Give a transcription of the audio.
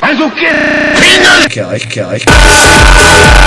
Also, okay. quê? Que, que, que.